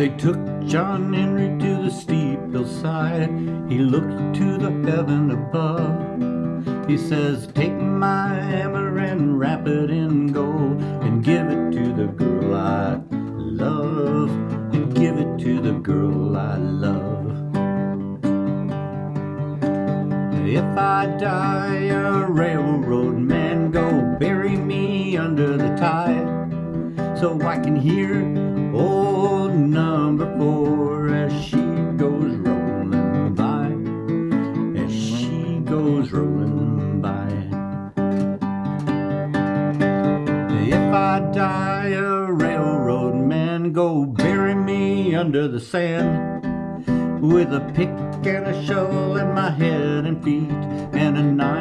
They took John Henry to the steep hillside. He looked to the heaven above. He says, Take my hammer and wrap it in gold and give it to the girl I love. And give it to the girl I love. If I die, a railroad man, go bury me under the tide so I can hear old goes rolling by. If I die, a railroad man, go bury me under the sand with a pick and a shovel in my head and feet and a nine